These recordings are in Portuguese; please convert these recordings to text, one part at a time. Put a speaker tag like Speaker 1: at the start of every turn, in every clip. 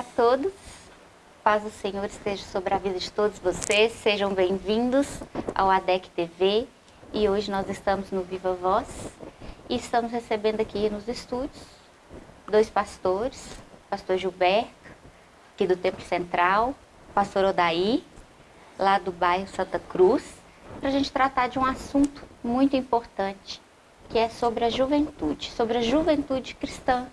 Speaker 1: Olá a todos, paz do Senhor esteja sobre a vida de todos vocês, sejam bem-vindos ao ADEC TV e hoje nós estamos no Viva Voz. E estamos recebendo aqui nos estúdios dois pastores, pastor Gilberto, aqui do Templo Central, pastor Odaí, lá do bairro Santa Cruz, para a gente tratar de um assunto muito importante, que é sobre a juventude, sobre a juventude cristã,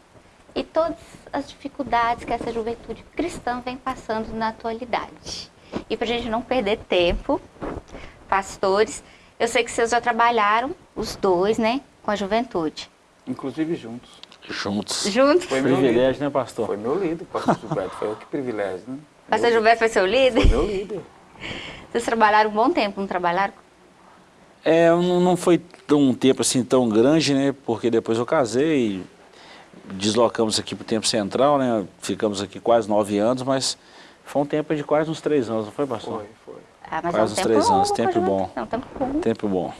Speaker 1: e todas as dificuldades que essa juventude cristã vem passando na atualidade. E para a gente não perder tempo, pastores, eu sei que vocês já trabalharam, os dois, né, com a juventude.
Speaker 2: Inclusive juntos.
Speaker 3: Juntos.
Speaker 1: Juntos?
Speaker 2: Foi meu
Speaker 3: Privilégio,
Speaker 2: líder.
Speaker 3: né, pastor?
Speaker 2: Foi meu líder, pastor Gilberto. Foi eu que privilégio, né?
Speaker 1: Pastor Gilberto foi seu líder?
Speaker 2: Foi meu líder.
Speaker 1: Vocês trabalharam um bom tempo, não trabalharam?
Speaker 3: É, não não foi um tempo assim tão grande, né? Porque depois eu casei, deslocamos aqui para o tempo central, né? Ficamos aqui quase nove anos, mas foi um tempo de quase uns três anos, não foi, pastor?
Speaker 2: Foi, foi.
Speaker 1: Ah, mas
Speaker 3: Quase
Speaker 1: é um
Speaker 3: uns
Speaker 1: tempo
Speaker 3: três anos, tempo bom.
Speaker 1: É um tempo bom.
Speaker 3: Tempo bom.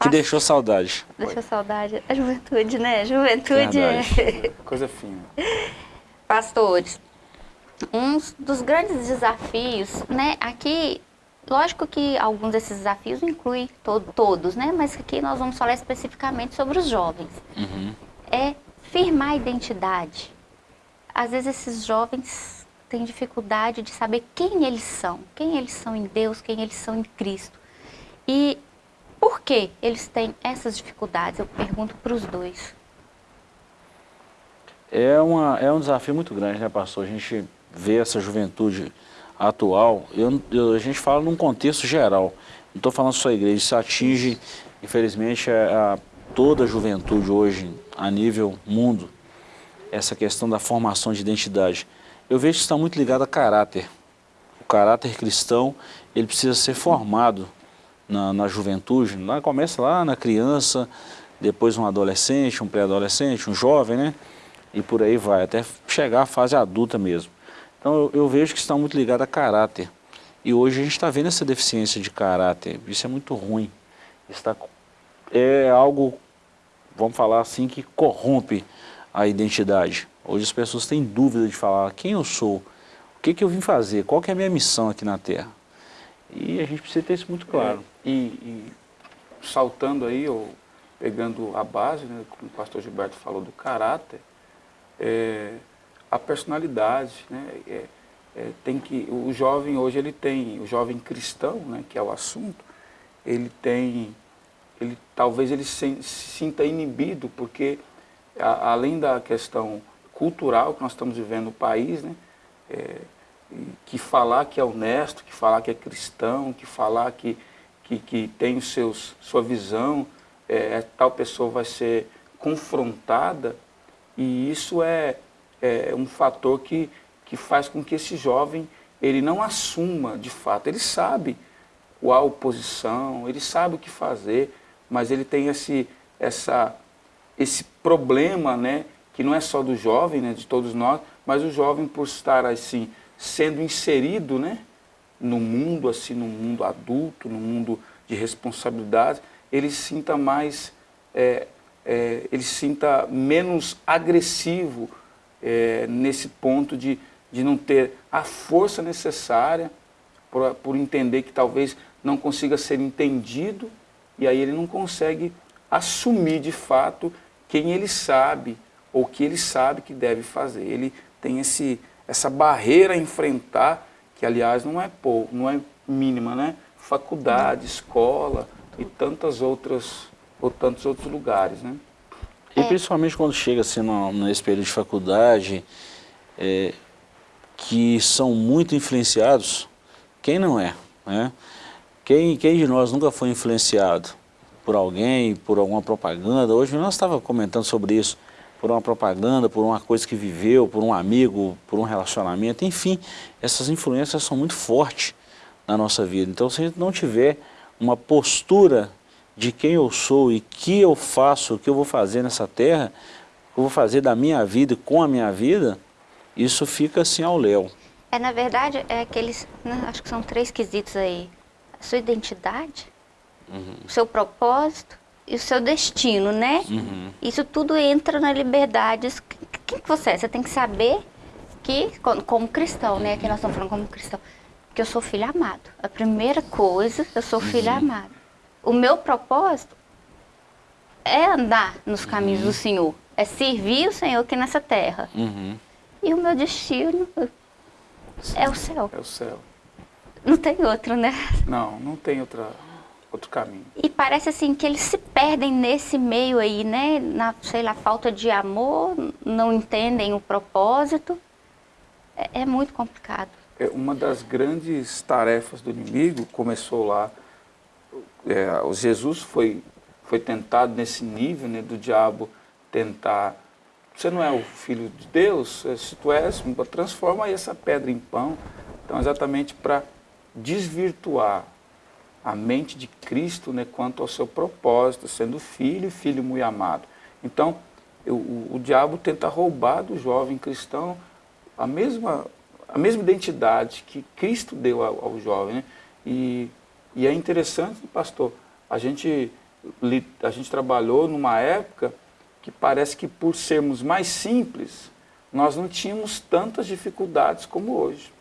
Speaker 3: Que deixou saudade.
Speaker 1: Deixa saudade. A juventude, né? Juventude é...
Speaker 2: Coisa fina.
Speaker 1: Pastores, um dos grandes desafios, né? Aqui, lógico que alguns desses desafios incluem to todos, né? Mas aqui nós vamos falar especificamente sobre os jovens.
Speaker 3: Uhum.
Speaker 1: É firmar a identidade. Às vezes esses jovens têm dificuldade de saber quem eles são, quem eles são em Deus, quem eles são em Cristo. E por que eles têm essas dificuldades? Eu pergunto para os dois.
Speaker 3: É, uma, é um desafio muito grande, né, pastor? A gente vê essa juventude atual, eu, eu- a gente fala num contexto geral, não estou falando só a igreja, isso atinge, infelizmente, a, a toda a juventude hoje, a nível mundo, essa questão da formação de identidade. Eu vejo que está muito ligado a caráter. O caráter cristão, ele precisa ser formado na, na juventude, lá começa lá na criança, depois um adolescente, um pré-adolescente, um jovem, né? E por aí vai, até chegar à fase adulta mesmo. Então eu, eu vejo que está muito ligado a caráter. E hoje a gente está vendo essa deficiência de caráter. Isso é muito ruim. Está, é algo, vamos falar assim, que corrompe a identidade. Hoje as pessoas têm dúvida de falar quem eu sou, o que, que eu vim fazer, qual que é a minha missão aqui na Terra. E a gente precisa ter isso muito claro.
Speaker 2: E, e saltando aí, ou pegando a base, né, como o pastor Gilberto falou, do caráter, é, a personalidade, né, é, é, tem que, o jovem hoje ele tem, o jovem cristão, né, que é o assunto, ele tem, ele, talvez ele se, sinta inibido, porque a- além da questão cultural que nós estamos vivendo no país, né, é, que falar que é honesto, que falar que é cristão, que falar que, que, que tem os seus, sua visão, é, tal pessoa vai ser confrontada, e isso é, é um fator que, que faz com que esse jovem ele não assuma de fato, ele sabe qual posição, ele sabe o que fazer, mas ele tem esse, essa, esse problema, né, que não é só do jovem, né, de todos nós, mas o jovem por estar assim sendo inserido, né, no mundo assim, no mundo adulto, no mundo de responsabilidade, ele sinta mais, é, é, ele sinta menos agressivo é, nesse ponto de, de não ter a força necessária por, por entender que talvez não consiga ser entendido e aí ele não consegue assumir de fato quem ele sabe ou que ele sabe que deve fazer. Ele tem esse, essa barreira a enfrentar, que aliás não é pouco, não é mínima, né? Faculdade, escola e tantas outras, ou tantos outros lugares, né?
Speaker 3: E principalmente quando chega assim no, nesse período de faculdade, é, que são muito influenciados, quem não é? Né? Quem, quem de nós nunca foi influenciado por alguém, por alguma propaganda? Hoje nós estávamos comentando sobre isso, por uma propaganda, por uma coisa que viveu, por um amigo, por um relacionamento, enfim, essas influências são muito fortes na nossa vida. Então se a gente não tiver uma postura de quem eu sou e que eu faço, o que eu vou fazer nessa terra, o que eu vou fazer da minha vida e com a minha vida, isso fica assim ao léu.
Speaker 1: É, na verdade, é aqueles, né, acho que são três quesitos aí. A sua identidade, o seu propósito e o seu destino, né?
Speaker 3: Uhum.
Speaker 1: Isso tudo entra na liberdade. Quem que você é? Você tem que saber que, como cristão, né? Que nós estamos falando como cristão, que eu sou filho amado. A primeira coisa, eu sou filho uhum. amado. O meu propósito é andar nos caminhos uhum. do Senhor, é servir o Senhor aqui nessa terra.
Speaker 3: Uhum.
Speaker 1: E o meu destino é o céu.
Speaker 2: É o céu.
Speaker 1: Não tem outro, né?
Speaker 2: Não, não tem outra, outro caminho.
Speaker 1: E parece assim que eles se perdem nesse meio aí, né? Na, sei lá, falta de amor, não entendem o propósito. É, é muito complicado.
Speaker 2: É uma das grandes tarefas do inimigo começou lá. É, o Jesus foi, foi tentado nesse nível, né, do diabo tentar você não é o filho de Deus, se tu és, transforma essa pedra em pão. Então, exatamente para desvirtuar a mente de Cristo né, quanto ao seu propósito, sendo filho e filho muito amado. Então, o, o, o diabo tenta roubar do jovem cristão a mesma, a mesma identidade que Cristo deu ao, ao jovem. Né? E, e é interessante, pastor, a gente, a gente trabalhou numa época que parece que por sermos mais simples, nós não tínhamos tantas dificuldades como hoje.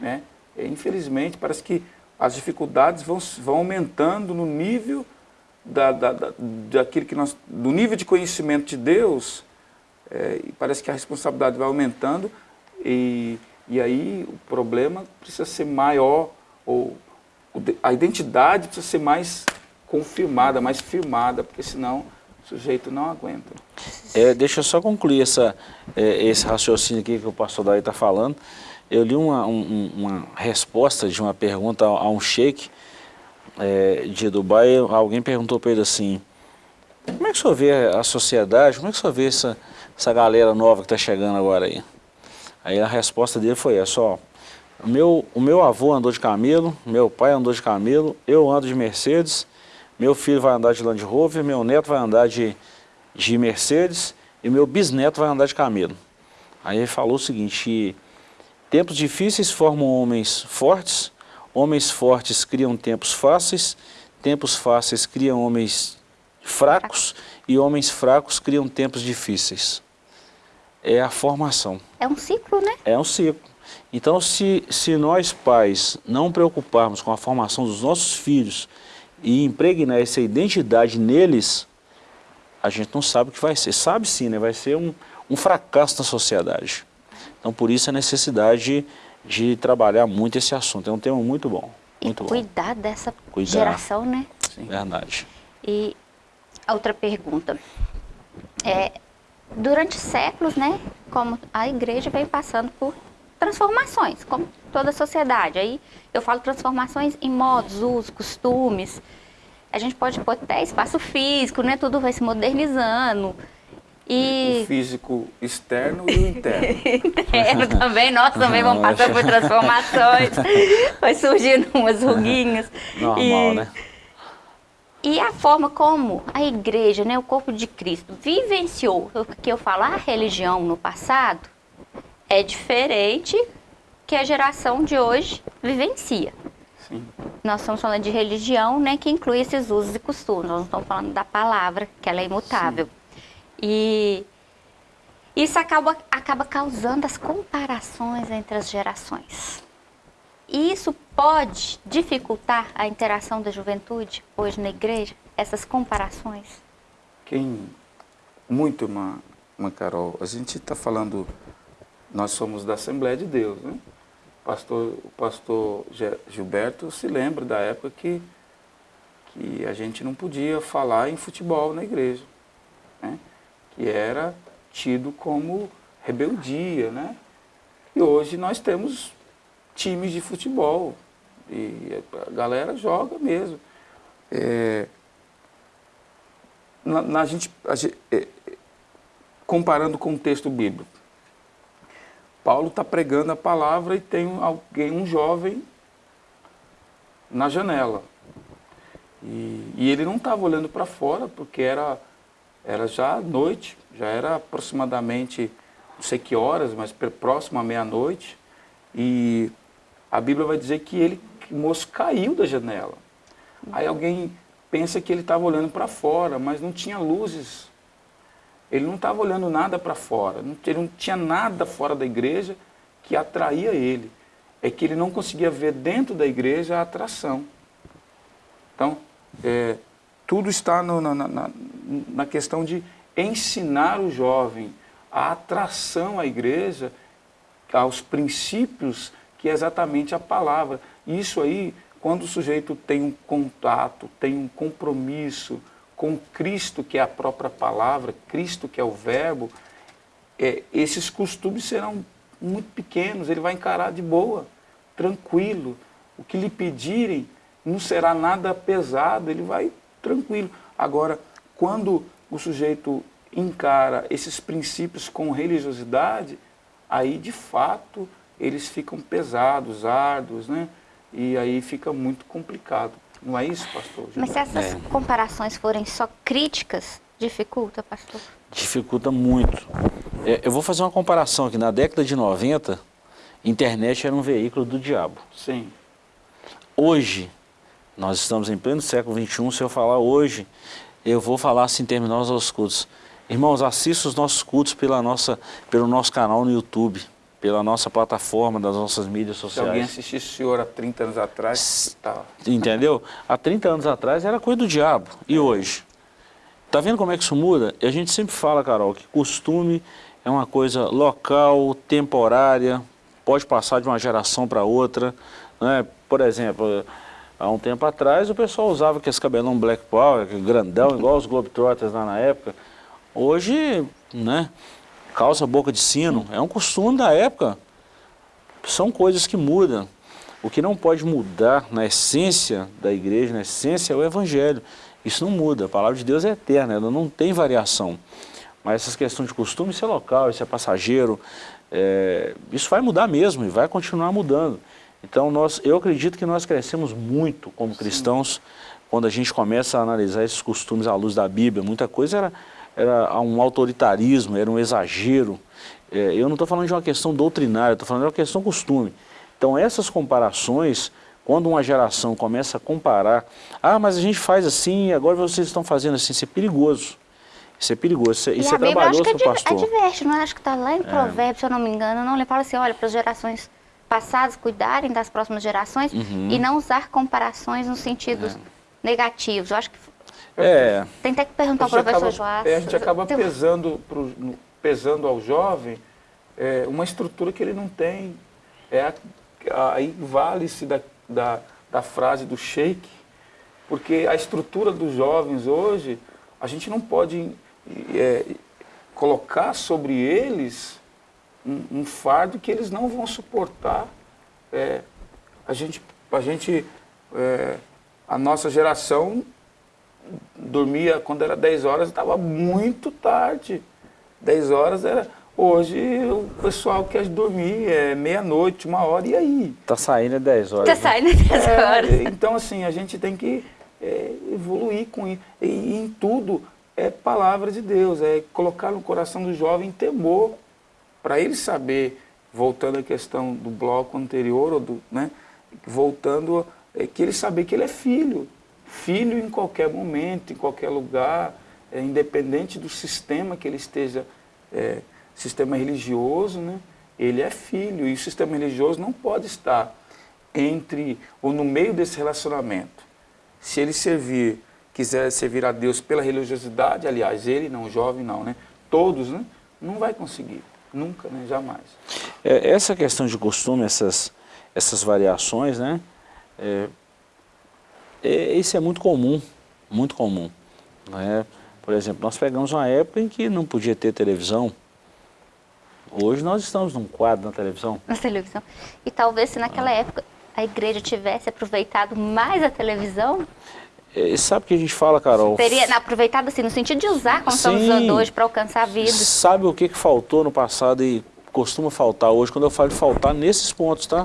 Speaker 2: Né? Infelizmente, parece que as dificuldades vão, vão aumentando no nível da, da, da, daquilo que nós, do nível de conhecimento de Deus, é, e parece que a responsabilidade vai aumentando e, e aí o problema precisa ser maior, ou a identidade precisa ser mais confirmada, mais firmada, porque senão o sujeito não aguenta.
Speaker 3: É, deixa eu só concluir essa, é, esse raciocínio aqui que o pastor Daí está falando. Eu li uma, um, uma resposta de uma pergunta a, um sheik é, de Dubai. Alguém perguntou para ele assim, como é que o senhor vê a sociedade, como é que o senhor vê essa, essa galera nova que está chegando agora aí? Aí a resposta dele foi essa, ó, o meu, o meu avô andou de camelo, meu pai andou de camelo, eu ando de Mercedes, meu filho vai andar de Land Rover, meu neto vai andar de, de Mercedes e meu bisneto vai andar de camelo. Aí ele falou o seguinte, tempos difíceis formam homens fortes, homens fortes criam tempos fáceis, tempos fáceis criam homens fracos e homens fracos criam tempos difíceis. É a formação.
Speaker 1: É um ciclo, né?
Speaker 3: É um ciclo. Então, se, se nós pais não preocuparmos com a formação dos nossos filhos, e impregnar essa identidade neles, a gente não sabe o que vai ser. Sabe sim, né? vai ser um, um fracasso na sociedade. Então, por isso a necessidade de, de trabalhar muito esse assunto. É um tema muito bom. Muito
Speaker 1: e cuidar
Speaker 3: bom.
Speaker 1: dessa cuidar. geração, né?
Speaker 3: Sim. Verdade.
Speaker 1: E outra pergunta. É, durante séculos, né, como a igreja vem passando por transformações, como toda a sociedade. Aí eu falo transformações em modos, usos, costumes. A gente pode pôr até espaço físico, né? Tudo vai se modernizando.
Speaker 2: E... O físico externo e o interno.
Speaker 1: interno também, nós também vamos passando por transformações. Vai surgindo umas ruguinhas.
Speaker 3: Normal, e... né?
Speaker 1: E a forma como a igreja, né, o corpo de Cristo, vivenciou, o que eu falo, a religião no passado, é diferente que a geração de hoje vivencia.
Speaker 2: Sim.
Speaker 1: Nós estamos falando de religião, né, que inclui esses usos e costumes. Nós não estamos falando da palavra, que ela é imutável. Sim. E isso acaba, acaba causando as comparações entre as gerações. E isso pode dificultar a interação da juventude hoje na igreja, essas comparações?
Speaker 2: Quem, muito, uma Carol, a gente está falando nós somos da Assembleia de Deus. Né? Pastor, o pastor Gilberto se lembra da época que, que a gente não podia falar em futebol na igreja, né? Que era tido como rebeldia. Né? E hoje nós temos times de futebol e a galera joga mesmo. É, na, na gente, a gente é, comparando com o texto bíblico, Paulo está pregando a palavra e tem alguém, um jovem na janela. E, e ele não estava olhando para fora, porque era, era já noite, já era aproximadamente, não sei que horas, mas próximo à meia-noite. E a Bíblia vai dizer que ele, o moço caiu da janela. Aí alguém pensa que ele estava olhando para fora, mas não tinha luzes ele não estava olhando nada para fora, ele não tinha nada fora da igreja que atraía ele. É que ele não conseguia ver dentro da igreja a atração. Então, é, tudo está no, na, na, na questão de ensinar o jovem a atração à igreja, aos princípios que é exatamente a palavra. Isso aí, quando o sujeito tem um contato, tem um compromisso com Cristo, que é a própria palavra, Cristo, que é o verbo, é, esses costumes serão muito pequenos, ele vai encarar de boa, tranquilo. O que lhe pedirem não será nada pesado, ele vai tranquilo. Agora, quando o sujeito encara esses princípios com religiosidade, aí de fato eles ficam pesados, árduos, né? E aí fica muito complicado. Não é isso, pastor?
Speaker 1: Mas se essas é. comparações forem só críticas, dificulta, pastor?
Speaker 3: Dificulta muito. É, eu vou fazer uma comparação aqui. Na década de 90, internet era um veículo do diabo.
Speaker 2: Sim.
Speaker 3: Hoje, nós estamos em pleno século XXI, se eu falar hoje, eu vou falar assim, terminar os cultos. Irmãos, assista os nossos cultos pela nossa, pelo nosso canal no YouTube, pela nossa plataforma, das nossas mídias sociais.
Speaker 2: Se alguém assistisse o senhor há 30 anos atrás, tá.
Speaker 3: Entendeu? Há 30 anos atrás era coisa do diabo. E hoje? Tá vendo como é que isso muda? E a gente sempre fala, Carol, que costume é uma coisa local, temporária, pode passar de uma geração para outra. Né? Por exemplo, Há um tempo atrás o pessoal usava aqueles cabelão Black Power, grandão, igual os Globetrotters lá na época. Hoje, né, calça boca de sino, é um costume da época. São coisas que mudam. O que não pode mudar na essência da igreja, na essência é o evangelho. Isso não muda, a palavra de Deus é eterna, ela não tem variação. Mas essas questões de costume, isso é local, isso é passageiro, é, isso vai mudar mesmo e vai continuar mudando. Então, nós, eu acredito que nós crescemos muito como cristãos Sim. quando a gente começa a analisar esses costumes à luz da Bíblia. Muita coisa era, era um autoritarismo, era um exagero. É, eu não estou falando de uma questão doutrinária, estou falando de uma questão costume. Então, essas comparações, quando uma geração começa a comparar, ah, mas a gente faz assim, agora vocês estão fazendo assim, isso é perigoso. Isso é perigoso, isso, é, isso é trabalhoso para o pastor.
Speaker 1: Adverte, não é? Acho que está lá em é. Provérbios, é. se eu não me engano, não, ele fala assim, olha, para as gerações passados cuidarem das próximas gerações uhum. e não usar comparações nos sentidos é. negativos. Eu acho que
Speaker 3: é.
Speaker 1: tem até que perguntar ao professor acaba, Joás.
Speaker 2: É, a gente acaba pesando, pro, pesando ao jovem é, uma estrutura que ele não tem. É, aí vale-se da, da, da frase do sheik, porque a estrutura dos jovens hoje, a gente não pode é, colocar sobre eles um, um fardo que eles não vão suportar. É, a gente, a, gente é, a nossa geração dormia quando era 10 horas, estava muito tarde. 10 horas era. Hoje o pessoal quer dormir, é meia-noite, uma hora, e aí?
Speaker 3: Está saindo 10 horas.
Speaker 1: Está né? saindo 10 é, horas.
Speaker 2: então, assim, a gente tem que é, evoluir com isso. E, e em tudo é palavra de Deus, é colocar no coração do jovem temor para ele saber, voltando à questão do bloco anterior, ou do, né, voltando, é que ele saber que ele é filho. Filho em qualquer momento, em qualquer lugar, é, independente do sistema que ele esteja, é, sistema religioso, né, ele é filho. E o sistema religioso não pode estar entre ou no meio desse relacionamento. Se ele servir, quiser servir a Deus pela religiosidade, aliás, ele não, jovem não, né? Todos, né? Não vai conseguir. Nunca, né? jamais.
Speaker 3: É, essa questão de costume, essas, essas variações, né? É, é, isso é muito comum, muito comum. Né? Por exemplo, nós pegamos uma época em que não podia ter televisão. Hoje nós estamos num quadro na televisão.
Speaker 1: Na televisão. E talvez se naquela ah. época a igreja tivesse aproveitado mais a televisão,
Speaker 3: é, sabe o que a gente fala, Carol?
Speaker 1: Teria aproveitado assim, no sentido de usar como Sim. estamos usando hoje para alcançar vidas.
Speaker 3: Sabe o que, que faltou no passado e costuma faltar hoje? Quando eu falo de faltar, nesses pontos, tá?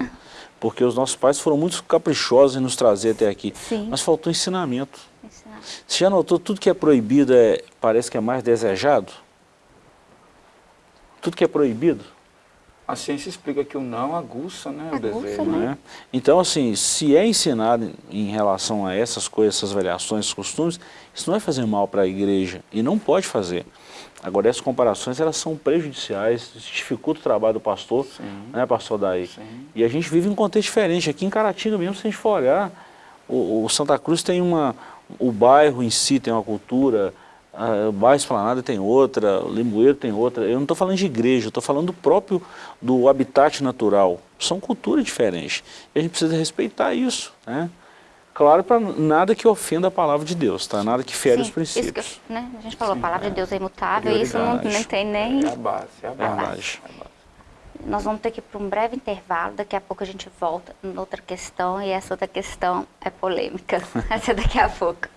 Speaker 3: Porque os nossos pais foram muito caprichosos em nos trazer até aqui.
Speaker 1: Sim.
Speaker 3: Mas faltou ensinamento. ensinamento. Você já notou, tudo que é proibido é, parece que é mais desejado? Tudo que é proibido
Speaker 2: a ciência explica que o não aguça, né, aguça, o desejo. Né?
Speaker 3: né? Então, assim, se é ensinado em relação a essas coisas, essas variações, esses costumes, isso não vai fazer mal para a igreja e não pode fazer. Agora, essas comparações, elas são prejudiciais, dificultam o trabalho do pastor, Sim. né, pastor Daí? Sim. E a gente vive em um contexto diferente. Aqui em Caratinga mesmo, se a gente for olhar, o, o Santa Cruz tem uma... O bairro em si tem uma cultura, o bairro Esplanada tem outra, o Limoeiro tem outra. Eu não estou falando de igreja, estou falando do próprio, do habitat natural. São culturas diferentes. E a gente precisa respeitar isso, né? Claro, para nada que ofenda a palavra de Deus, tá? Nada que fere Sim, os princípios.
Speaker 1: Isso que, né? A gente falou, Sim, a palavra é. de Deus é imutável, e isso não, não tem nem...
Speaker 2: É a base, é a base. É a base.
Speaker 1: Nós vamos ter que ir para um breve intervalo, daqui a pouco a gente volta noutra questão, e essa outra questão é polêmica. essa é daqui a pouco.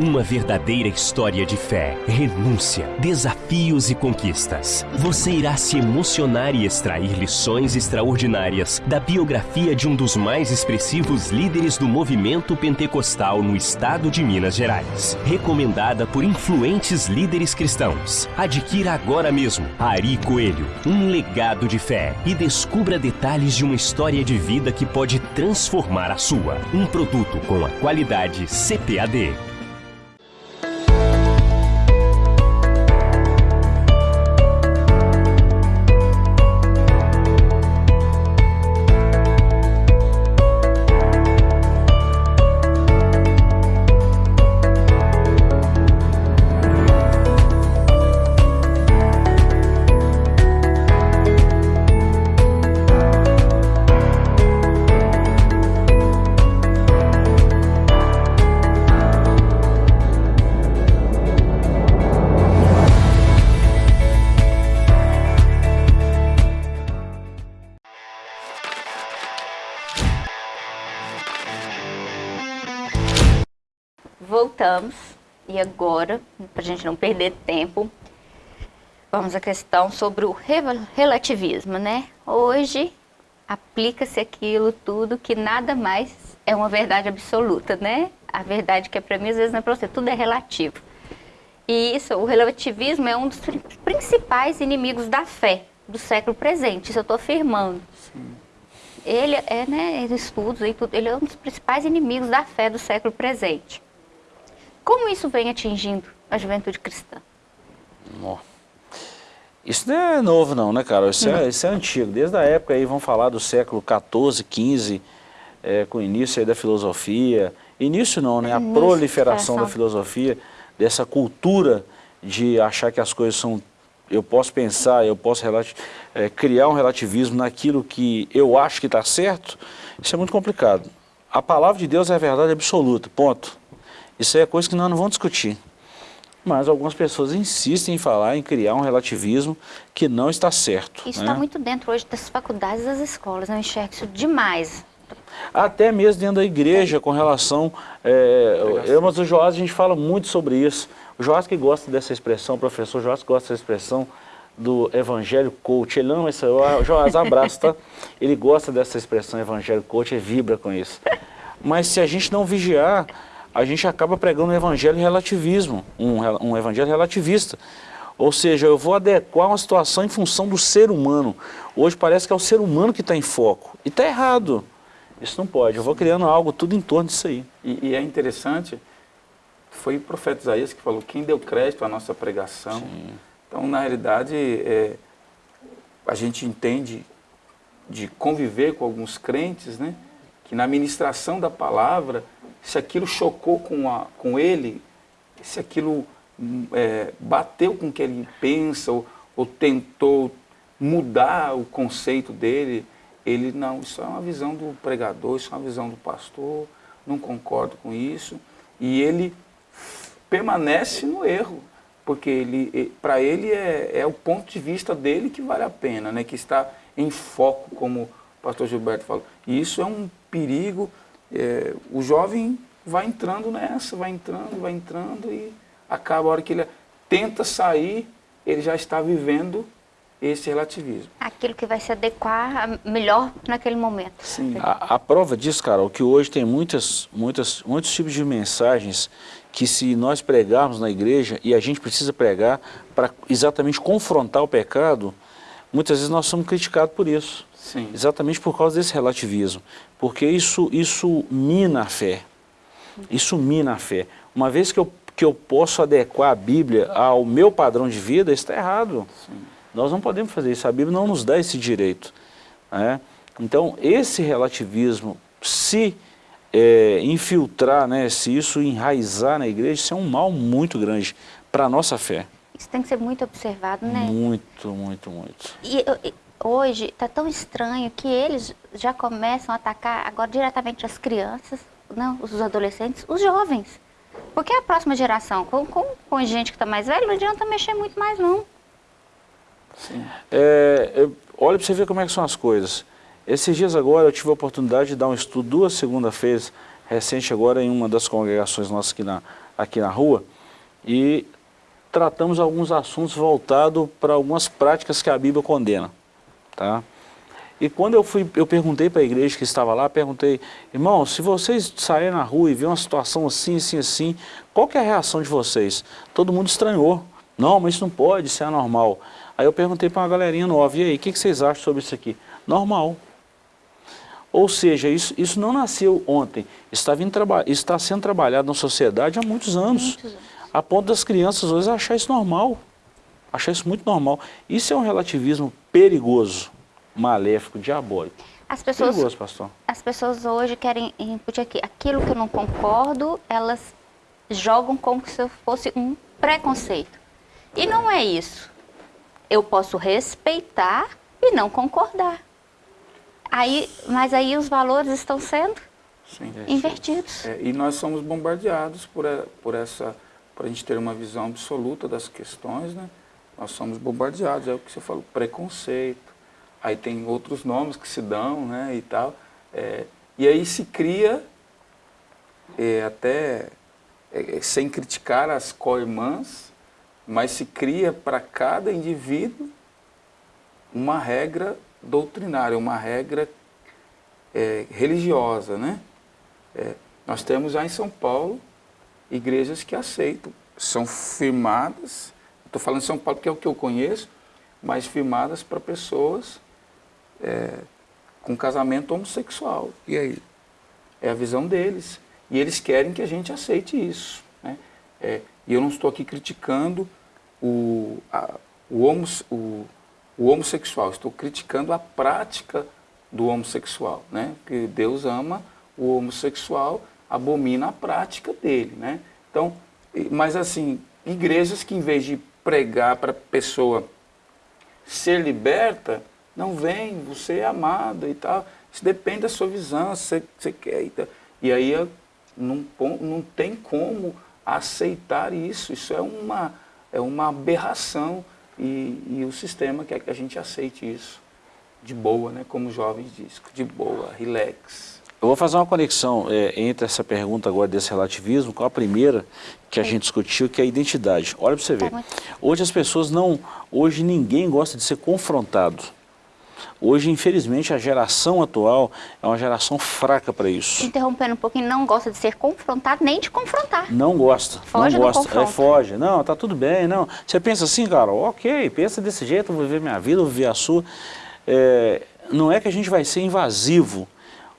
Speaker 4: Uma verdadeira história de fé, renúncia, desafios e conquistas. Você irá se emocionar e extrair lições extraordinárias da biografia de um dos mais expressivos líderes do movimento pentecostal no estado de Minas Gerais. Recomendada por influentes líderes cristãos. Adquira agora mesmo Ari Coelho, um legado de fé e descubra detalhes de uma história de vida que pode transformar a sua. Um produto com a qualidade CPAD.
Speaker 1: Agora, para a gente não perder tempo, vamos à questão sobre o relativismo, né? Hoje aplica-se aquilo tudo que nada mais é uma verdade absoluta, né? A verdade que é para mim, às vezes não é para você, tudo é relativo. E isso, o relativismo é um dos principais inimigos da fé do século presente, isso eu estou afirmando. Sim. Ele é, né, estudos e tudo, ele é um dos principais inimigos da fé do século presente. Como isso vem atingindo a juventude cristã?
Speaker 3: Isso não é novo não, né, cara? Isso, é, isso é antigo. Desde a época aí, vamos falar do século XIV, XV, é, com o início aí da filosofia. Início não, né? A início, proliferação da filosofia, dessa cultura de achar que as coisas são... Eu posso pensar, eu posso é, criar um relativismo naquilo que eu acho que está certo. Isso é muito complicado. A palavra de Deus é a verdade absoluta, ponto. Isso é coisa que nós não vamos discutir. Mas algumas pessoas insistem em falar, em criar um relativismo que não está certo.
Speaker 1: Isso está né? muito dentro hoje das faculdades e das escolas, eu enxergo isso demais.
Speaker 3: Até mesmo dentro da igreja, com relação... É, eu, mas o Joás, a gente fala muito sobre isso. O Joás que gosta dessa expressão, o professor Joás que gosta dessa expressão do evangelho coach. Ele ama essa... O Joás, abraço, tá? Ele gosta dessa expressão evangelho coach e vibra com isso. Mas se a gente não vigiar a gente acaba pregando um evangelho relativismo, um, um evangelho relativista. Ou seja, eu vou adequar uma situação em função do ser humano. Hoje parece que é o ser humano que está em foco. E está errado. Isso não pode. Eu vou criando algo tudo em torno disso aí.
Speaker 2: E, e é interessante, foi o profeta Isaías que falou, quem deu crédito à nossa pregação. Sim. Então, na realidade, é, a gente entende de conviver com alguns crentes, né? Que na ministração da palavra se aquilo chocou com, a, com ele, se aquilo é, bateu com o que ele pensa ou, ou, tentou mudar o conceito dele, ele, não, isso é uma visão do pregador, isso é uma visão do pastor, não concordo com isso. E ele permanece no erro, porque ele, para ele é, é o ponto de vista dele que vale a pena, né, que está em foco, como o pastor Gilberto falou. E isso é um perigo é, o jovem vai entrando nessa, vai entrando, vai entrando e acaba a hora que ele tenta sair, ele já está vivendo esse relativismo.
Speaker 1: Aquilo que vai se adequar melhor naquele momento.
Speaker 3: Sim. A, a prova disso, Carol, que hoje tem muitas, muitas, muitos tipos de mensagens que se nós pregarmos na igreja, e a gente precisa pregar para exatamente confrontar o pecado, muitas vezes nós somos criticados por isso.
Speaker 2: Sim.
Speaker 3: Exatamente por causa desse relativismo. Porque isso, isso mina a fé. Isso mina a fé. Uma vez que eu, que eu posso adequar a Bíblia ao meu padrão de vida, isso está errado. Sim. Nós não podemos fazer isso. A Bíblia não nos dá esse direito. Né? Então, esse relativismo, se é, infiltrar, né, se isso enraizar na igreja, isso é um mal muito grande para a nossa fé.
Speaker 1: Isso tem que ser muito observado, né?
Speaker 3: Muito, muito, muito.
Speaker 1: E, e hoje está tão estranho que eles já começam a atacar agora diretamente as crianças, não, os adolescentes, os jovens. Porque a próxima geração, com, com, com gente que está mais velha, não adianta mexer muito mais, não.
Speaker 3: Sim. É, olha para você ver como é que são as coisas. Esses dias agora eu tive a oportunidade de dar um estudo duas segunda-feiras, recente agora em uma das congregações nossas aqui na, aqui na rua, e tratamos alguns assuntos voltados para algumas práticas que a Bíblia condena. Tá? E quando eu fui, eu perguntei para a igreja que estava lá, perguntei, irmão, se vocês saírem na rua e ver uma situação assim, assim, assim, qual que é a reação de vocês? Todo mundo estranhou. Não, mas isso não pode, isso é anormal. Aí eu perguntei para uma galerinha nova, e aí, o que, que vocês acham sobre isso aqui? Normal. Ou seja, isso, isso não nasceu ontem, está, vindo está sendo trabalhado na sociedade há muitos anos, muitos anos, a ponto das crianças hoje achar isso normal, achar isso muito normal. Isso é um relativismo perigoso, maléfico, diabólico.
Speaker 1: As pessoas,
Speaker 3: perigoso, pastor.
Speaker 1: As pessoas hoje querem input aqui, aquilo que eu não concordo, elas jogam como se fosse um preconceito. E não é isso. Eu posso respeitar e não concordar. Aí, mas aí os valores estão sendo Sim. invertidos.
Speaker 2: É, e nós somos bombardeados por, por essa, para a gente ter uma visão absoluta das questões, né? Nós somos bombardeados, é o que você falou, preconceito. Aí tem outros nomes que se dão, né, e tal. É, e aí se cria, é, até é, sem criticar as co-irmãs, mas se cria para cada indivíduo uma regra doutrinária, uma regra é, religiosa. Né? É, nós temos já em São Paulo igrejas que aceitam, são firmadas, estou falando de São Paulo porque é o que eu conheço, mas firmadas para pessoas é, com casamento homossexual. E aí? É a visão deles. E eles querem que a gente aceite isso. Né? É, e eu não estou aqui criticando o, a, o, homo, o, o homossexual, estou criticando a prática do homossexual, né? Porque Deus ama o homossexual, abomina a prática dele, né? Então, mas assim, igrejas que em vez de pregar para a pessoa ser liberta, não vem, você é amado e tal. Isso depende da sua visão, se você quer. E, tal. e aí não, não tem como aceitar isso. Isso é uma, é uma aberração e, e o sistema quer que a gente aceite isso de boa, né? como os jovens dizem, de boa, relax.
Speaker 3: Eu vou fazer uma conexão é, entre essa pergunta agora desse relativismo com a primeira que a gente discutiu, que é a identidade. Olha para você ver. Tá hoje as pessoas não... Hoje ninguém gosta de ser confrontado. Hoje, infelizmente, a geração atual é uma geração fraca para isso.
Speaker 1: Interrompendo um pouquinho, não gosta de ser confrontado nem de confrontar.
Speaker 3: Não gosta, foge não gosta, é, foge. Não, tá tudo bem, não. Você pensa assim, cara, ok, pensa desse jeito, eu vou viver minha vida, vou viver a sua. É, não é que a gente vai ser invasivo,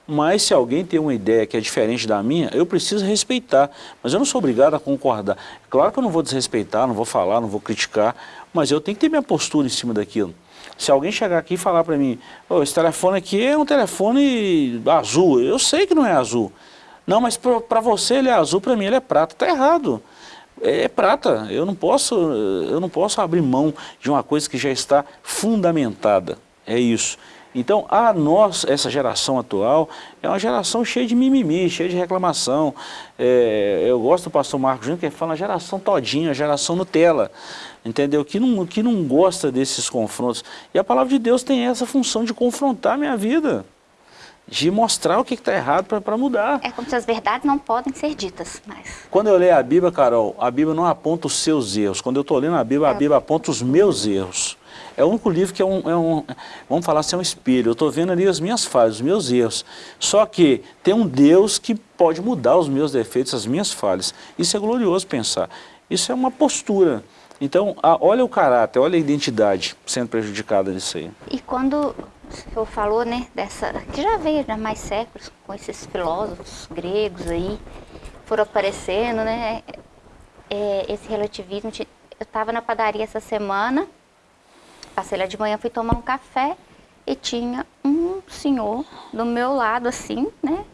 Speaker 3: mas se alguém tem uma ideia que é diferente da minha, eu preciso respeitar. Mas eu não sou obrigado a concordar. Claro que eu não vou desrespeitar, não vou falar, não vou criticar, mas eu tenho que ter minha postura em cima daquilo. Se alguém chegar aqui e falar para mim, oh, esse telefone aqui é um telefone azul, eu sei que não é azul. Não, mas para você ele é azul, para mim ele é prata. Está errado. É, é prata. Eu não, posso, eu não posso abrir mão de uma coisa que já está fundamentada. É isso. Então, a nós, essa geração atual, é uma geração cheia de mimimi, cheia de reclamação. É, eu gosto do pastor Marcos Júnior, que fala geração todinha, geração Nutella entendeu? Que não, que não gosta desses confrontos. E a palavra de Deus tem essa função de confrontar a minha vida, de mostrar o que está errado para mudar.
Speaker 1: É como se as verdades não podem ser ditas mais.
Speaker 3: Quando eu leio a Bíblia, Carol, a Bíblia não aponta os seus erros. Quando eu estou lendo a Bíblia, a é. Bíblia aponta os meus erros. É o único livro que é um, é um vamos falar assim, é um espelho. Eu estou vendo ali as minhas falhas, os meus erros. Só que tem um Deus que pode mudar os meus defeitos, as minhas falhas. Isso é glorioso pensar. Isso é uma postura. Então, a, olha o caráter, olha a identidade sendo prejudicada nisso aí.
Speaker 1: E quando senhor falou, né, dessa, que já veio há mais séculos, com esses filósofos gregos aí, foram aparecendo, né, é, esse relativismo. Eu estava na padaria essa semana, passei lá de manhã, fui tomar um café e tinha um senhor do meu lado, assim, né,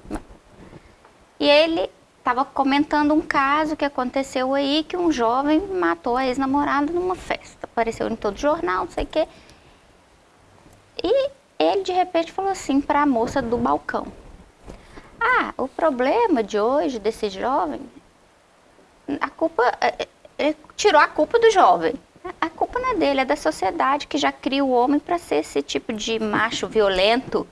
Speaker 1: e ele estava comentando um caso que aconteceu aí, que um jovem matou a ex-namorada numa festa. Apareceu em todo jornal, não sei o quê. E ele, de repente, falou assim para a moça do balcão. Ah, o problema de hoje desse jovem, a culpa, é, é, ele tirou a culpa do jovem. A culpa não é dele, é da sociedade que já cria o homem para ser esse tipo de macho violento,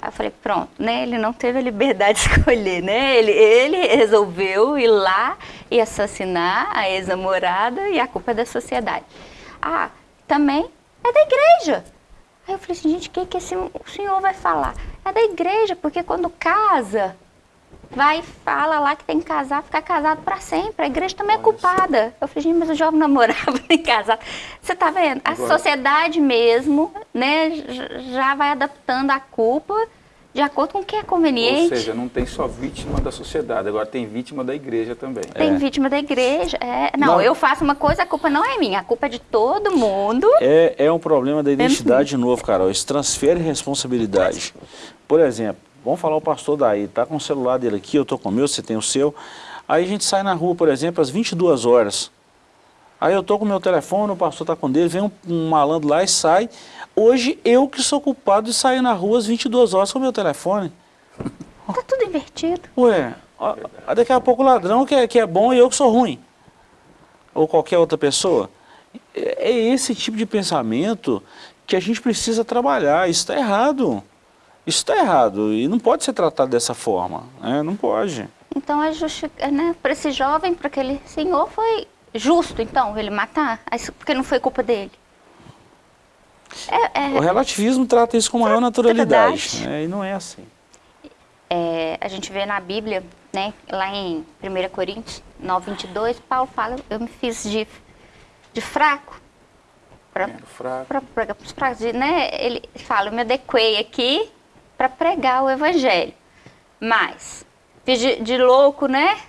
Speaker 1: Aí eu falei, pronto, né? Ele não teve a liberdade de escolher, né? Ele, ele resolveu ir lá e assassinar a ex-namorada e a culpa é da sociedade. Ah, também é da igreja. Aí eu falei assim, gente, o que, que esse, o senhor vai falar? É da igreja, porque quando casa, vai e fala lá que tem que casar, ficar casado para sempre. A igreja também é culpada. Eu falei, gente, mas o jovem namorava nem casado. Você tá vendo? A Agora... sociedade mesmo, né, já vai adaptando a culpa de acordo com o que é conveniente.
Speaker 2: Ou seja, não tem só vítima da sociedade, agora tem vítima da igreja também.
Speaker 1: Tem é. vítima da igreja. É. Não, não, eu faço uma coisa, a culpa não é minha, a culpa é de todo mundo.
Speaker 3: É, é um problema da identidade é. novo, Carol. Isso transfere responsabilidade. Por exemplo, Vamos falar o pastor daí, tá com o celular dele aqui, eu tô com o meu, você tem o seu. Aí a gente sai na rua, por exemplo, às 22 horas. Aí eu tô com o meu telefone, o pastor tá com dele, vem um, um malandro lá e sai. Hoje eu que sou culpado de sair na rua às 22 horas com o meu telefone.
Speaker 1: Tá tudo invertido.
Speaker 3: Ué, ó, daqui a pouco o ladrão que é, que é bom e eu que sou ruim. Ou qualquer outra pessoa. É, é esse tipo de pensamento que a gente precisa trabalhar. Isso está errado. Isso está errado e não pode ser tratado dessa forma, né? não pode.
Speaker 1: Então, é justi... né? para esse jovem, para aquele senhor, foi justo, então, ele matar? Porque não foi culpa dele?
Speaker 3: É, é... O relativismo trata isso com maior naturalidade, né? e não é assim.
Speaker 1: É, a gente vê na Bíblia, né, lá em 1 Coríntios 9, 22, Paulo fala, eu me fiz de, de fraco. Para fraco. Pra, né, ele fala, eu me adequei aqui para pregar o evangelho. Mas, de, de louco, né?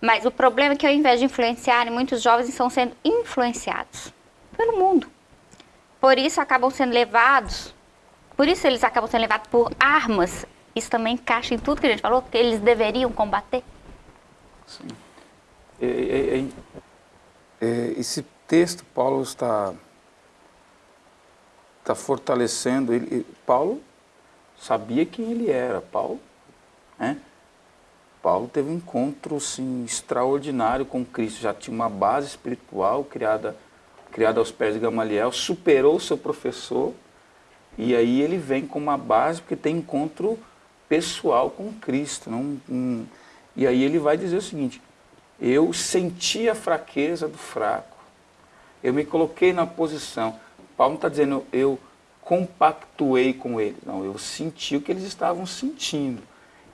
Speaker 1: Mas o problema é que ao invés de influenciarem, muitos jovens estão sendo influenciados pelo mundo. Por isso acabam sendo levados, por isso eles acabam sendo levados por armas. Isso também encaixa em tudo que a gente falou, que eles deveriam combater.
Speaker 2: Sim. É, é, é, é esse texto, Paulo está, está fortalecendo, ele, Paulo sabia quem ele era, Paulo. Né? Paulo teve um encontro assim, extraordinário com Cristo, já tinha uma base espiritual criada, criada aos pés de Gamaliel, superou seu professor, e aí ele vem com uma base porque tem encontro pessoal com Cristo. Não, um, e aí ele vai dizer o seguinte, eu senti a fraqueza do fraco, eu me coloquei na posição. Paulo está dizendo, eu compactuei com eles. Não, eu senti o que eles estavam sentindo.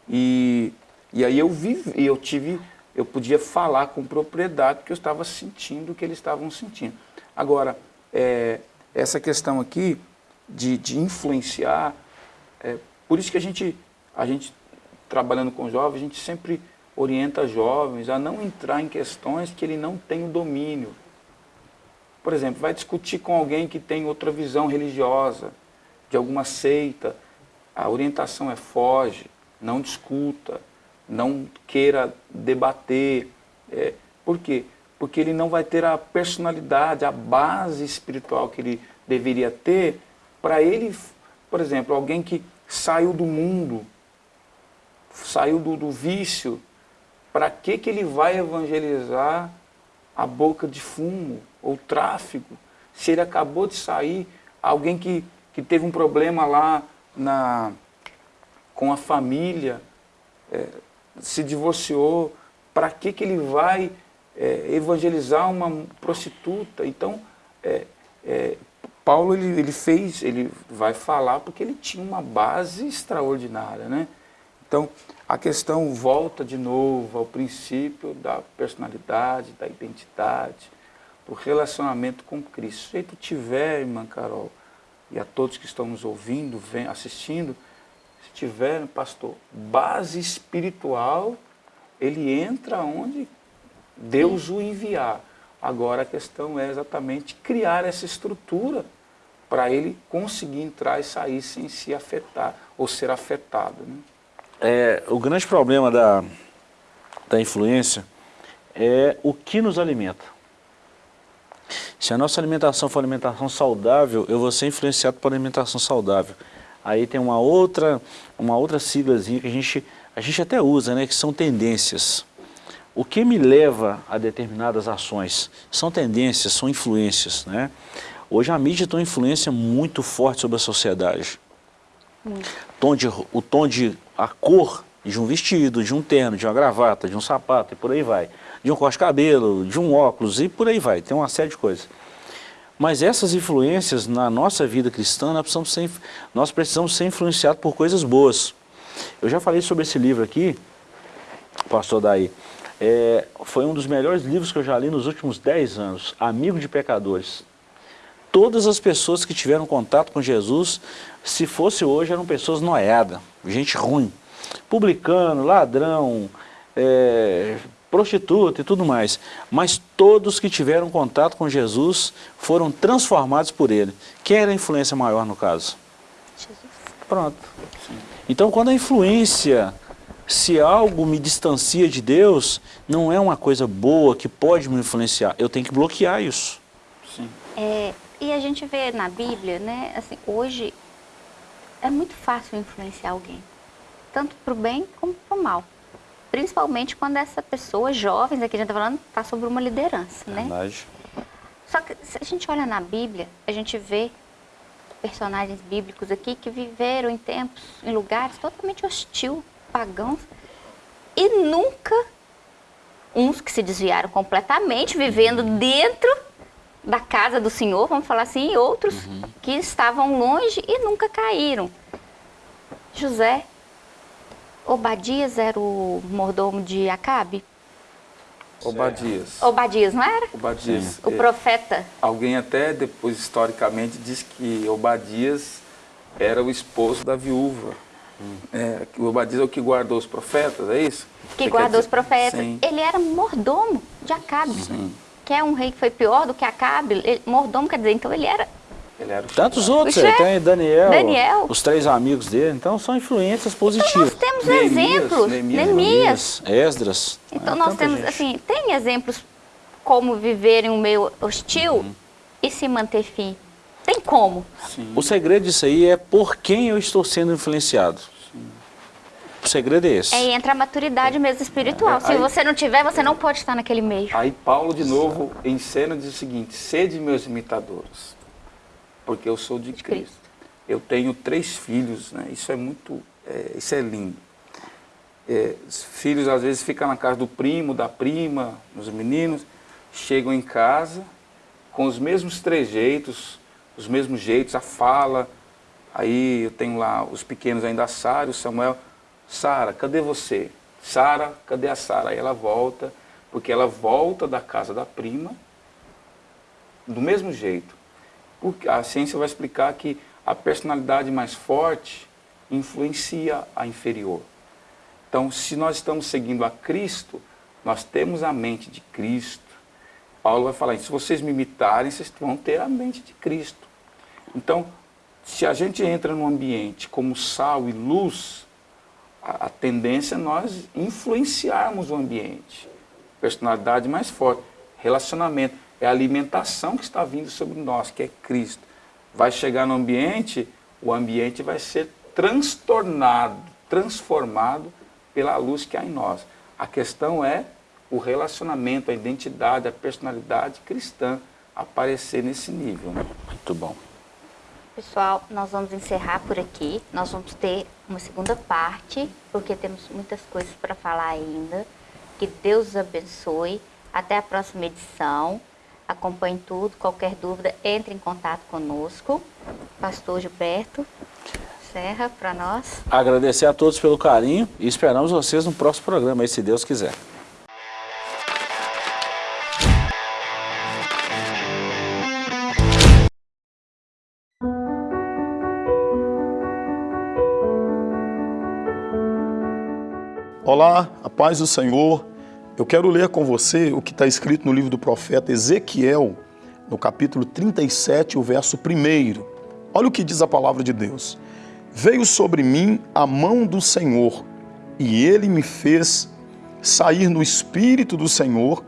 Speaker 2: E, e aí eu vivi, eu tive, eu podia falar com propriedade que eu estava sentindo o que eles estavam sentindo. Agora, é, essa questão aqui de, de influenciar, é, por isso que a gente, a gente, trabalhando com jovens, a gente sempre orienta jovens a não entrar em questões que ele não tem o domínio. Por exemplo, vai discutir com alguém que tem outra visão religiosa, de alguma seita, a orientação é foge, não discuta, não queira debater. É, por quê? Porque ele não vai ter a personalidade, a base espiritual que ele deveria ter para ele, por exemplo, alguém que saiu do mundo, saiu do, do vício, para que, que ele vai evangelizar a boca de fumo? ou tráfico, se ele acabou de sair, alguém que, que teve um problema lá na, com a família, é, se divorciou, para que, que ele vai é, evangelizar uma prostituta? Então, é, é, Paulo ele, ele fez, ele vai falar porque ele tinha uma base extraordinária, né? Então, a questão volta de novo ao princípio da personalidade, da identidade, o relacionamento com Cristo. Se tu tiver, irmã Carol, e a todos que estão nos ouvindo, assistindo, se tiver, pastor, base espiritual, ele entra onde Deus o enviar. Agora a questão é exatamente criar essa estrutura para ele conseguir entrar e sair sem se afetar ou ser afetado. Né?
Speaker 3: É, o grande problema da, da influência é o que nos alimenta. Se a nossa alimentação for alimentação saudável, eu vou ser influenciado por alimentação saudável. Aí tem uma outra, uma outra siglazinha que a gente, a gente até usa, né, que são tendências. O que me leva a determinadas ações? São tendências, são influências. Né? Hoje a mídia tem uma influência muito forte sobre a sociedade. Tom de, o tom de, a cor de um vestido, de um terno, de uma gravata, de um sapato e por aí vai de um corte de cabelo, de um óculos e por aí vai, tem uma série de coisas. Mas essas influências na nossa vida cristã, nós precisamos ser, nós precisamos ser influenciados por coisas boas. Eu já falei sobre esse livro aqui, pastor Daí, é, foi um dos melhores livros que eu já li nos últimos 10 anos, Amigo de Pecadores. Todas as pessoas que tiveram contato com Jesus, se fosse hoje, eram pessoas noiadas, gente ruim, publicano, ladrão, é, prostituta e tudo mais. Mas todos que tiveram contato com Jesus foram transformados por ele. Quem era a influência maior no caso? Jesus. Pronto. Então quando a influência, se algo me distancia de Deus, não é uma coisa boa que pode me influenciar. Eu tenho que bloquear isso.
Speaker 1: Sim. É, e a gente vê na Bíblia, né, assim, hoje é muito fácil influenciar alguém. Tanto para o bem como para o mal principalmente quando essa pessoa, jovens, aqui a gente está falando, está sobre uma liderança, né?
Speaker 3: Verdade.
Speaker 1: Só que se a gente olha na Bíblia, a gente vê personagens bíblicos aqui que viveram em tempos, em lugares totalmente hostil, pagãos, e nunca, uns que se desviaram completamente, vivendo dentro da casa do Senhor, vamos falar assim, e outros uhum. que estavam longe e nunca caíram. José Obadias era o mordomo de Acabe?
Speaker 2: Obadias.
Speaker 1: Obadias, não era?
Speaker 2: Obadias.
Speaker 1: O profeta.
Speaker 2: Alguém até depois, historicamente, diz que Obadias era o esposo da viúva. Hum. É, Obadias é o que guardou os profetas, é isso?
Speaker 1: Que Você guardou os profetas. Sim. Ele era mordomo de Acabe. Sim. Que é um rei que foi pior do que Acabe. Ele, mordomo quer dizer, então ele era
Speaker 3: Tantos outros, ele tem Daniel, Daniel, os três amigos dele, então são influências positivas.
Speaker 1: Então nós temos Neemias, exemplos, Neemias, Neemias,
Speaker 3: Esdras.
Speaker 1: Então nós temos, gente. assim, tem exemplos como viver em um meio hostil uhum. e se manter firme. Tem como.
Speaker 3: Sim. O segredo disso aí é por quem eu estou sendo influenciado. Segredo é esse.
Speaker 1: É, entra a maturidade mesmo espiritual. É, Se aí, você não tiver, você não pode estar naquele meio.
Speaker 2: Aí Paulo, de novo, em cena diz o seguinte, sede meus imitadores porque eu sou de, de Cristo. Cristo. Eu tenho três filhos, né? isso é muito, é, isso é lindo. É, filhos às vezes ficam na casa do primo, da prima, os meninos, chegam em casa com os mesmos trejeitos, os mesmos jeitos, a fala. Aí eu tenho lá os pequenos ainda, a Sara, o Samuel. Sara, cadê você? Sara, cadê a Sara? Aí ela volta, porque ela volta da casa da prima do mesmo jeito a ciência vai explicar que a personalidade mais forte influencia a inferior. Então, se nós estamos seguindo a Cristo, nós temos a mente de Cristo. Paulo vai falar, se vocês me imitarem, vocês vão ter a mente de Cristo. Então, se a gente entra num ambiente como sal e luz, a, tendência é nós influenciarmos o ambiente. Personalidade mais forte, relacionamento é a alimentação que está vindo sobre nós, que é Cristo. Vai chegar no ambiente, o ambiente vai ser transtornado, transformado pela luz que há em nós. A questão é o relacionamento, a identidade, a personalidade cristã aparecer nesse nível. Né?
Speaker 3: Muito bom.
Speaker 1: Pessoal, nós vamos encerrar por aqui. Nós vamos ter uma segunda parte, porque temos muitas coisas para falar ainda. Que Deus os abençoe. Até a próxima edição acompanhe tudo, qualquer dúvida, entre em contato conosco. Pastor Gilberto Serra, para nós.
Speaker 3: Agradecer a todos pelo carinho e esperamos vocês no próximo programa, se Deus quiser.
Speaker 5: Olá, a paz do Senhor. Eu quero ler com você o que está escrito no livro do profeta Ezequiel, no capítulo 37, o verso 1. Olha o que diz a palavra de Deus. Veio sobre mim a mão do Senhor, e ele me fez sair no espírito do Senhor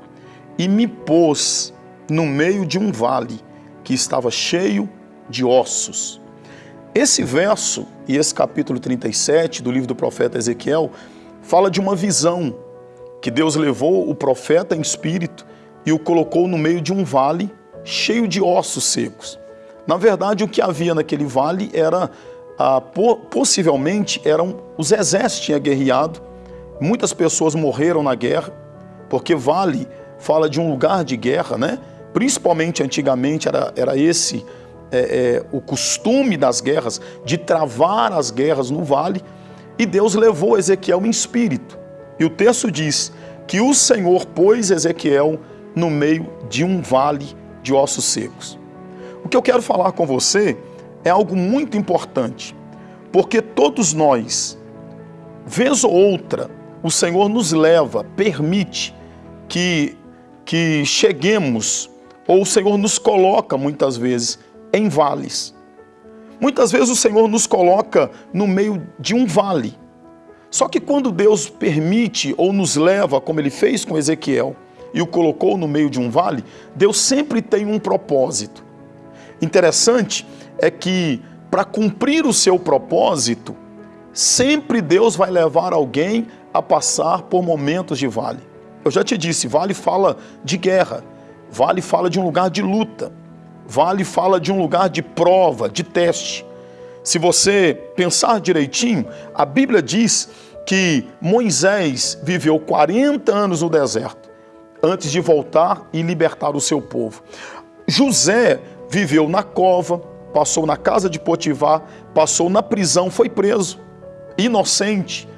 Speaker 5: e me pôs no meio de um vale que estava cheio de ossos. Esse verso e esse capítulo 37 do livro do profeta Ezequiel fala de uma visão que Deus levou o profeta em espírito e o colocou no meio de um vale cheio de ossos secos. Na verdade, o que havia naquele vale era, ah, possivelmente, eram os exércitos tinham guerreado, muitas pessoas morreram na guerra, porque vale fala de um lugar de guerra, né? Principalmente antigamente era, era esse é, é, o costume das guerras, de travar as guerras no vale, e Deus levou Ezequiel em espírito. E o texto diz que o Senhor pôs Ezequiel no meio de um vale de ossos secos. O que eu quero falar com você é algo muito importante, porque todos nós, vez ou outra, o Senhor nos leva, permite que, que cheguemos, ou o Senhor nos coloca muitas vezes em vales. Muitas vezes o Senhor nos coloca no meio de um vale. Só que quando Deus permite ou nos leva, como ele fez com Ezequiel, e o colocou no meio de um vale, Deus sempre tem um propósito. Interessante é que para cumprir o seu propósito, sempre Deus vai levar alguém a passar por momentos de vale. Eu já te disse, vale fala de guerra, vale fala de um lugar de luta, vale fala de um lugar de prova, de teste. Se você pensar direitinho, a Bíblia diz que Moisés viveu 40 anos no deserto antes de voltar e libertar o seu povo. José viveu na cova, passou na casa de Potifar, passou na prisão, foi preso, inocente.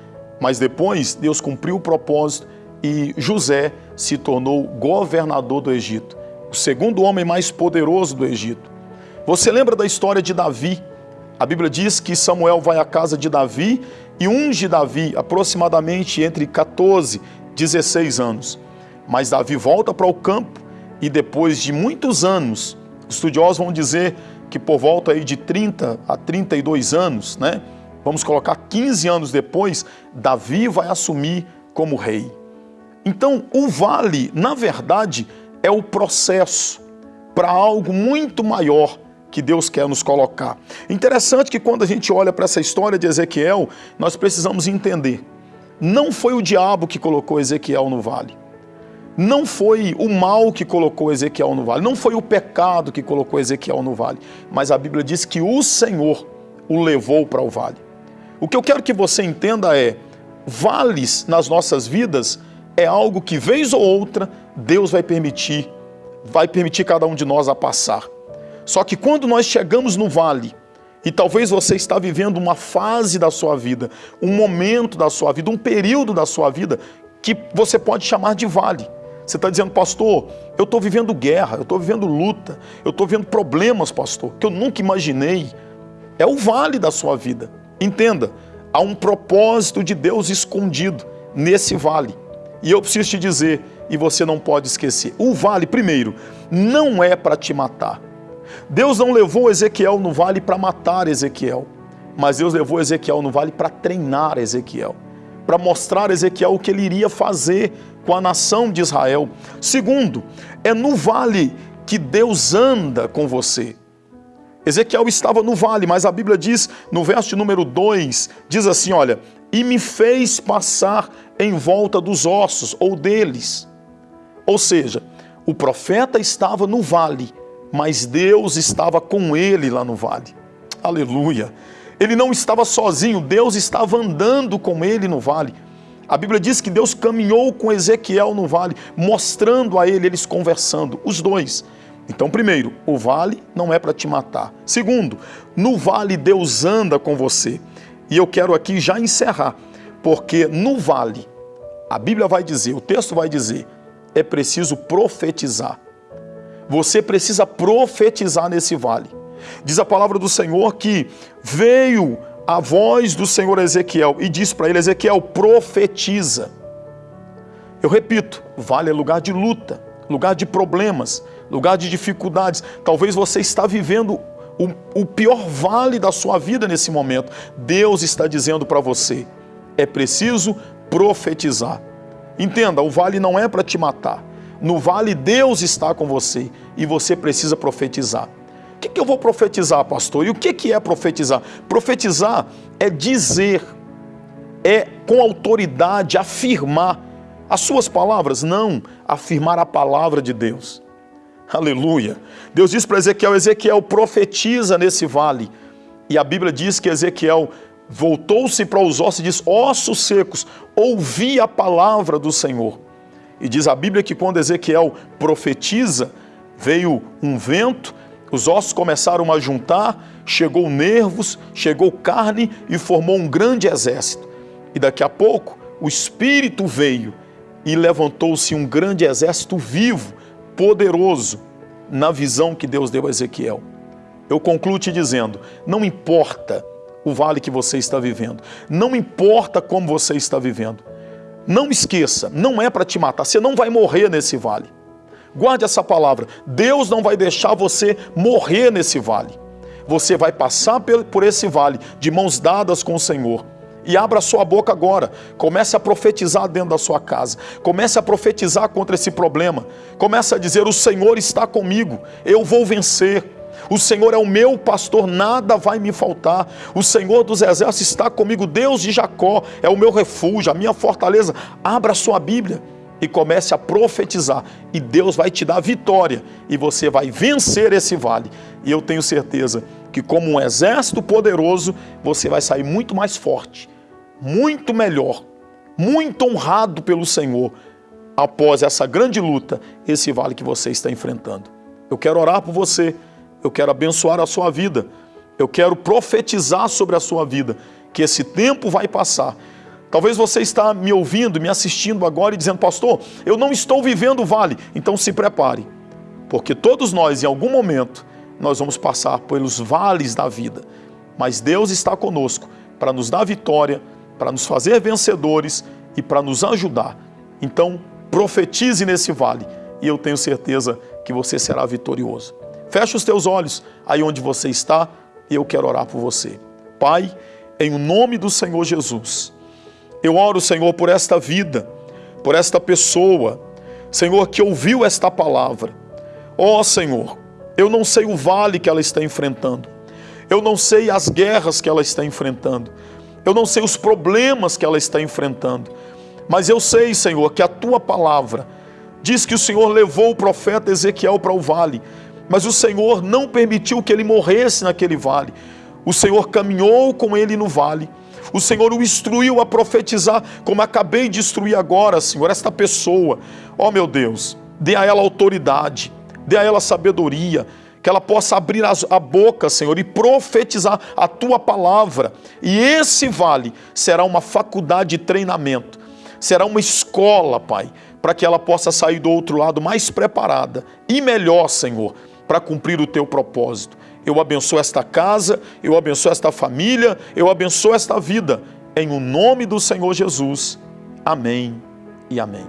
Speaker 5: Mas depois Deus cumpriu o propósito e José se tornou governador do Egito, segundo homem mais poderoso do Egito. Você lembra da história de Davi? A Bíblia diz que Samuel vai à casa de Davi e unge Davi aproximadamente entre 14 e 16 anos. Mas Davi volta para o campo e depois de muitos anos, estudiosos vão dizer que por volta aí de 30 a 32 anos, né? Vamos colocar 15 anos depois, Davi vai assumir como rei. Então, o vale, na verdade, é o processo para algo muito maior que Deus quer nos colocar. Interessante que quando a gente olha para essa história de Ezequiel, nós precisamos entender. Não foi o diabo que colocou Ezequiel no vale. Não foi o mal que colocou Ezequiel no vale. Não foi o pecado que colocou Ezequiel no vale. Mas a Bíblia diz que o Senhor o levou para o vale. O que eu quero que você entenda é, vales nas nossas vidas é algo que, vez ou outra, Deus vai permitir, vai permitir cada um de nós a passar. Só que quando nós chegamos no vale, e talvez você está vivendo uma fase da sua vida, um momento da sua vida, um período da sua vida, que você pode chamar de vale. Você está dizendo, pastor, eu estou vivendo guerra, eu estou vivendo luta, eu estou vivendo problemas, pastor, que eu nunca imaginei. É o vale da sua vida. Entenda, há um propósito de Deus escondido nesse vale. E eu preciso te dizer, e você não pode esquecer, o vale, primeiro, não é para te matar. Deus não levou Ezequiel no vale para matar Ezequiel, mas Deus levou Ezequiel no vale para treinar Ezequiel, para mostrar a Ezequiel o que ele iria fazer com a nação de Israel. Segundo, é no vale que Deus anda com você. Ezequiel estava no vale, mas a Bíblia diz, no verso número 2, diz assim, olha, e me fez passar em volta dos ossos, ou deles. Ou seja, o profeta estava no vale, mas Deus estava com ele lá no vale. Aleluia! Ele não estava sozinho, Deus estava andando com ele no vale. A Bíblia diz que Deus caminhou com Ezequiel no vale, mostrando a ele, eles conversando, os dois. Então, primeiro, o vale não é para te matar. Segundo, no vale Deus anda com você. E eu quero aqui já encerrar, porque no vale, a Bíblia vai dizer, o texto vai dizer, é preciso profetizar. Você precisa profetizar nesse vale. Diz a palavra do Senhor que veio a voz do Senhor Ezequiel e diz para ele: Ezequiel, profetiza. Eu repito, vale é lugar de luta, lugar de problemas, lugar de dificuldades. Talvez você está vivendo o, o pior vale da sua vida nesse momento. Deus está dizendo para você: é preciso profetizar. Entenda, o vale não é para te matar. No vale, Deus está com você e você precisa profetizar. O que, que eu vou profetizar, pastor? E o que, que é profetizar? Profetizar é dizer, é com autoridade afirmar as suas palavras, não afirmar a palavra de Deus. Aleluia. Deus diz para Ezequiel: Ezequiel profetiza nesse vale. E a Bíblia diz que Ezequiel voltou-se para os ossos e diz: Ossos secos, ouvi a palavra do Senhor. E diz a Bíblia que quando Ezequiel profetiza, veio um vento, os ossos começaram a juntar, chegou nervos, chegou carne e formou um grande exército. E daqui a pouco o Espírito veio e levantou-se um grande exército vivo, poderoso, na visão que Deus deu a Ezequiel. Eu concluo te dizendo: não importa o vale que você está vivendo, não importa como você está vivendo, não esqueça, não é para te matar, você não vai morrer nesse vale. Guarde essa palavra. Deus não vai deixar você morrer nesse vale. Você vai passar por esse vale de mãos dadas com o Senhor. E abra sua boca agora. Comece a profetizar dentro da sua casa. Comece a profetizar contra esse problema. Comece a dizer: O Senhor está comigo, eu vou vencer. O Senhor é o meu pastor, nada vai me faltar. O Senhor dos exércitos está comigo, Deus de Jacó é o meu refúgio, a minha fortaleza. Abra sua Bíblia e comece a profetizar, e Deus vai te dar vitória, e você vai vencer esse vale. E eu tenho certeza que, como um exército poderoso, você vai sair muito mais forte, muito melhor, muito honrado pelo Senhor após essa grande luta, esse vale que você está enfrentando. Eu quero orar por você eu quero abençoar a sua vida, eu quero profetizar sobre a sua vida, que esse tempo vai passar. Talvez você está me ouvindo, me assistindo agora e dizendo, pastor, eu não estou vivendo o vale. Então se prepare, porque todos nós, em algum momento, nós vamos passar pelos vales da vida. Mas Deus está conosco para nos dar vitória, para nos fazer vencedores e para nos ajudar. Então, profetize nesse vale e eu tenho certeza que você será vitorioso. Feche os teus olhos aí onde você está e eu quero orar por você. Pai, em nome do Senhor Jesus, eu oro, Senhor, por esta vida, por esta pessoa, Senhor, que ouviu esta palavra. Ó oh, Senhor, eu não sei o vale que ela está enfrentando, eu não sei as guerras que ela está enfrentando, eu não sei os problemas que ela está enfrentando, mas eu sei, Senhor, que a tua palavra diz que o Senhor levou o profeta Ezequiel para o vale mas o Senhor não permitiu que ele morresse naquele vale. O Senhor caminhou com ele no vale. O Senhor o instruiu a profetizar, como acabei de instruir agora, Senhor, esta pessoa. Ó oh, meu Deus, dê a ela autoridade, dê a ela sabedoria, que ela possa abrir a boca, Senhor, e profetizar a tua palavra. E esse vale será uma faculdade de treinamento, será uma escola, Pai, para que ela possa sair do outro lado mais preparada e melhor, Senhor, para cumprir o teu propósito. Eu abençoo esta casa, eu abençoo esta família, eu abençoo esta vida. Em o nome do Senhor Jesus. Amém e amém.